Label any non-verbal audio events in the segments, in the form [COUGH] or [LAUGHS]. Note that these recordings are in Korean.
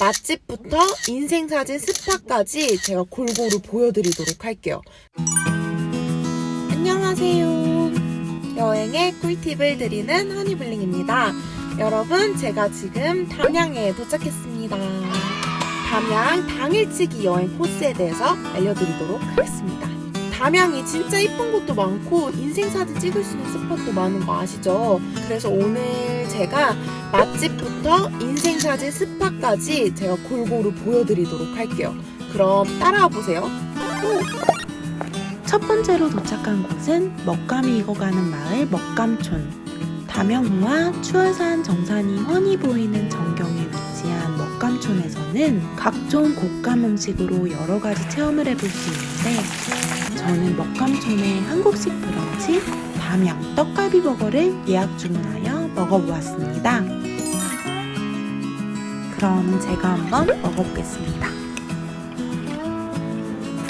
맛집부터 인생사진 스파까지 제가 골고루 보여드리도록 할게요. 안녕하세요. 여행의 꿀팁을 드리는 허니블링입니다. 여러분, 제가 지금 담양에 도착했습니다. 담양 당일치기 여행 코스에 대해서 알려드리도록 하겠습니다. 담양이 진짜 이쁜 곳도 많고 인생사진 찍을 수 있는 스팟도 많은 거 아시죠? 그래서 오늘 제가 맛집부터 인생사진 스팟까지 제가 골고루 보여드리도록 할게요. 그럼 따라와 보세요. 첫 번째로 도착한 곳은 먹감이 익어가는 마을 먹감촌. 담양호와 추월산 정산이 훤히 보이는 전경에 위치한 먹감촌에서는 각종 곶감 음식으로 여러 가지 체험을 해볼 수 있는데 저는 먹감촌의 한국식 브런치 담양 떡갈비 버거를 예약 주문하여 먹어보았습니다. 그럼 제가 한번 먹어보겠습니다.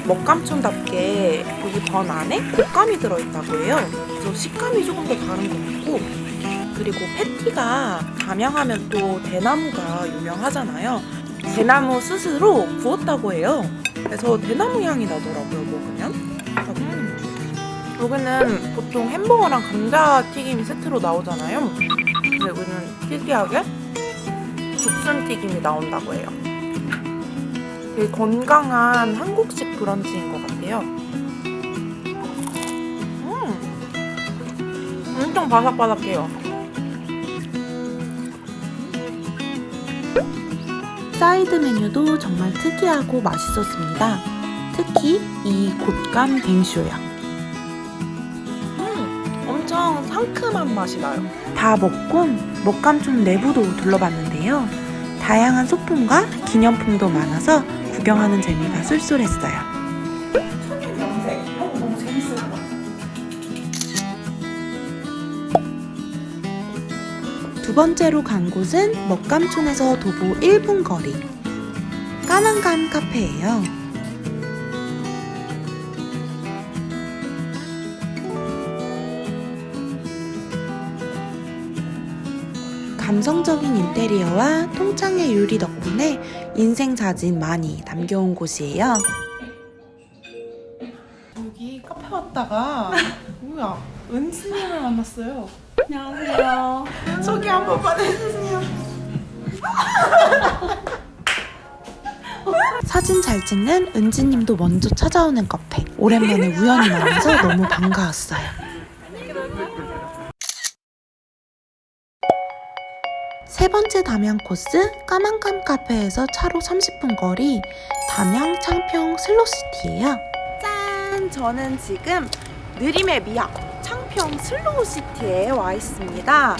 먹감촌답게 여기 번 안에 곶감이 들어있다고 해요. 그래서 식감이 조금 더 다른 것 같고 그리고 패티가 담양하면 또 대나무가 유명하잖아요. 대나무 스스로 구웠다고 해요. 그래서 대나무 향이 나더라고요, 먹으면. 음. 여기는 보통 햄버거랑 감자튀김이 세트로 나오잖아요. 근데 여기는 특이하게 죽순튀김이 나온다고 해요. 되게 건강한 한국식 브런치인 것 같아요. 음, 엄청 바삭바삭해요. 사이드 메뉴도 정말 특이하고 맛있었습니다. 특히 이 곶감 뱅쇼요. 상큼한 맛이 나요. 다 먹고 먹감촌 내부도 둘러봤는데요. 다양한 소품과 기념품도 많아서 구경하는 재미가 쏠쏠했어요. 두 번째로 간 곳은 먹감촌에서 도보 1분 거리 까만감 카페예요. 감성적인 인테리어와 통창의 유리 덕분에 인생 사진 많이 담겨온 곳이에요. 여기 카페 왔다가 뭐야 은지님을 만났어요. 안녕하세요. 소개 한 번만 해주세요. 사진 잘 찍는 은지님도 먼저 찾아오는 카페. 오랜만에 우연히 만나서 너무 반가웠어요. 세 번째 담양 코스 까만감 카페에서 차로 30분 거리 담양 창평 슬로시티예요. 짠! 저는 지금 느림의 미학 창평 슬로우시티에 와 있습니다.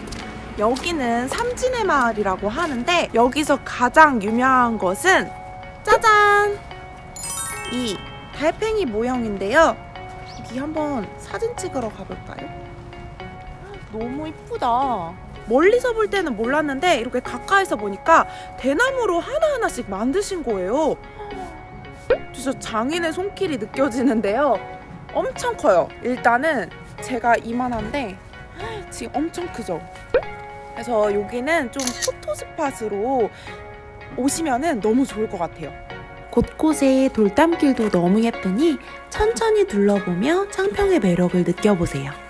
여기는 삼지내 마을이라고 하는데 여기서 가장 유명한 것은 짜잔! 이 달팽이 모형인데요. 여기 한번 사진 찍으러 가볼까요? 너무 이쁘다. 멀리서 볼 때는 몰랐는데 이렇게 가까이서 보니까 대나무로 하나하나씩 만드신 거예요. 진짜 장인의 손길이 느껴지는데요. 엄청 커요. 일단은 제가 이만한데 지금 엄청 크죠. 그래서 여기는 좀 포토 스팟으로 오시면은 너무 좋을 것 같아요. 곳곳에 돌담길도 너무 예쁘니 천천히 둘러보며 창평의 매력을 느껴보세요.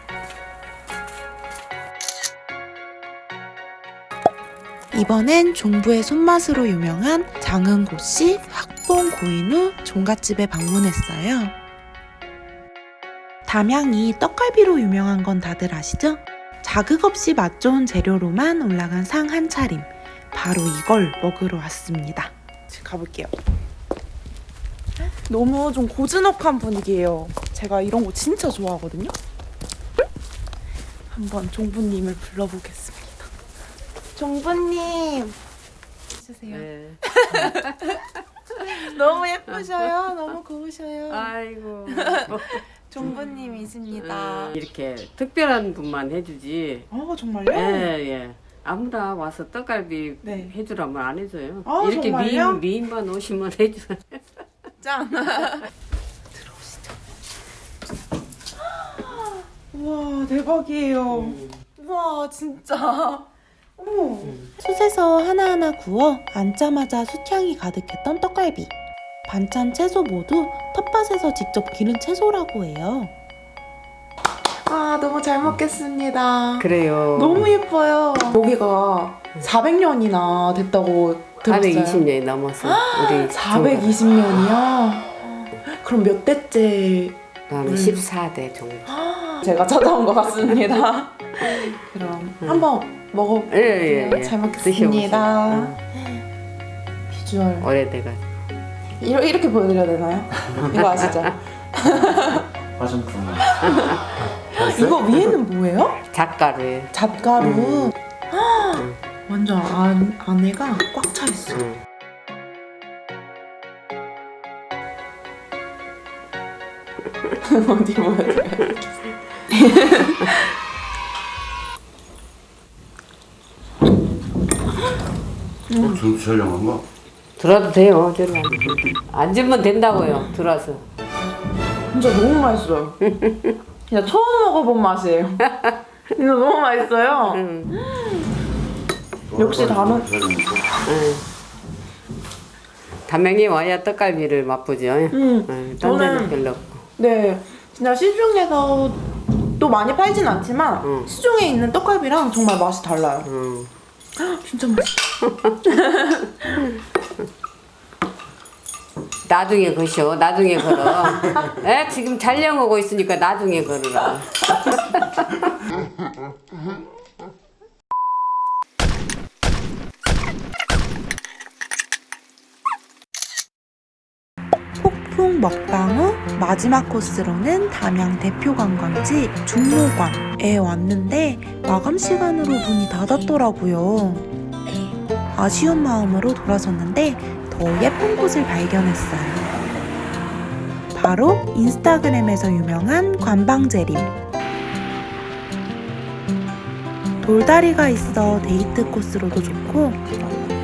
이번엔 종부의 손맛으로 유명한 장흥고씨 학봉 고인우 종갓집에 방문했어요. 담양이 떡갈비로 유명한 건 다들 아시죠? 자극 없이 맛 좋은 재료로만 올라간 상 한 차림. 바로 이걸 먹으러 왔습니다. 지금 가볼게요. 너무 좀 고즈넉한 분위기예요. 제가 이런 거 진짜 좋아하거든요. 한번 종부님을 불러보겠습니다. 종부님 주세요. 네. [LAUGHS] 너무 예쁘셔요. 너무 고우셔요. 아이고. [LAUGHS] 종부님이십니다. 어, 이렇게 특별한 분만 해주지. 어 정말요? 예, 예. 아무나 와서 떡갈비 네. 해주라면 안 해줘요. 아, 이렇게 정말요? 미인, 미인만 오시면 해줘요. [LAUGHS] 짠. 들어오시죠. [GASPS] 우와 대박이에요. 음. 우와 진짜. 어머 숯에서 하나하나 구워 앉자마자 숯향이 가득했던 떡갈비. 반찬 채소 모두 텃밭에서 직접 기른 채소라고 해요. 아 너무 잘 먹겠습니다. 그래요. 너무 예뻐요. 여기가 400년이나 됐다고 들었어요. 420년이 넘었어. 우리 420년이요? 그럼 몇 대째 나는 음. 14대 정도. 제가 찾아온 것 같습니다. [LAUGHS] 그럼 음. 한번 먹어. 예, 예, 예. 잘 먹겠습니다. 드셔보세요. 비주얼 응, 오래돼가지고. 이러, 이렇게 보여드려야 되나요? 이거 아시죠? [LAUGHS] 화장품. 이거 위에는 뭐예요? 작가루에. 잣가루. 음. 헉, 완전 안, 안에가 꽉 차 있어. 응. [LAUGHS] 어디 보여드려요? 어, 저 촬영한 거? 들어도 돼요. 저리 앉아. 앉으면 된다고요. 들어서. 진짜 너무 맛있어요. 진짜 처음 먹어본 맛이에요. 진짜 너무 맛있어요. 응. 역시 다른- 응. 담양에 와야 떡갈비를 맛보죠. 음, 데는 저는 별로 없고. 네, 진짜 시중에서 또 많이 팔진 않지만 응. 시중에 있는 떡갈비랑 정말 맛이 달라요. 응. 진짜 맛있어. [LAUGHS] 나중에 거셔. 나중에 걸어. 에? 지금 오고 있으니까 나중에 걸으라. [LAUGHS] 폭풍 먹방 후 마지막 코스로는 담양 대표 관광지 중로관에 왔는데 마감 시간으로 문이 닫았더라고요. 아쉬운 마음으로 돌아섰는데 더 예쁜 곳을 발견했어요. 바로 인스타그램에서 유명한 관방재림. 돌다리가 있어 데이트 코스로도 좋고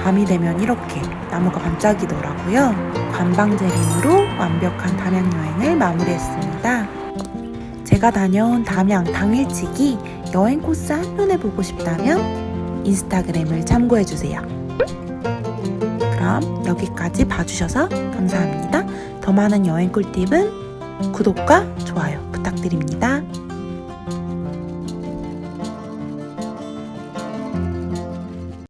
밤이 되면 이렇게 나무가 반짝이더라고요. 관방재림으로 완벽한 담양 여행을 마무리했습니다. 제가 다녀온 담양 당일치기 여행 코스 한눈에 보고 싶다면 인스타그램을 참고해주세요. 그럼 여기까지 봐주셔서 감사합니다. 더 많은 여행 꿀팁은 구독과 좋아요 부탁드립니다.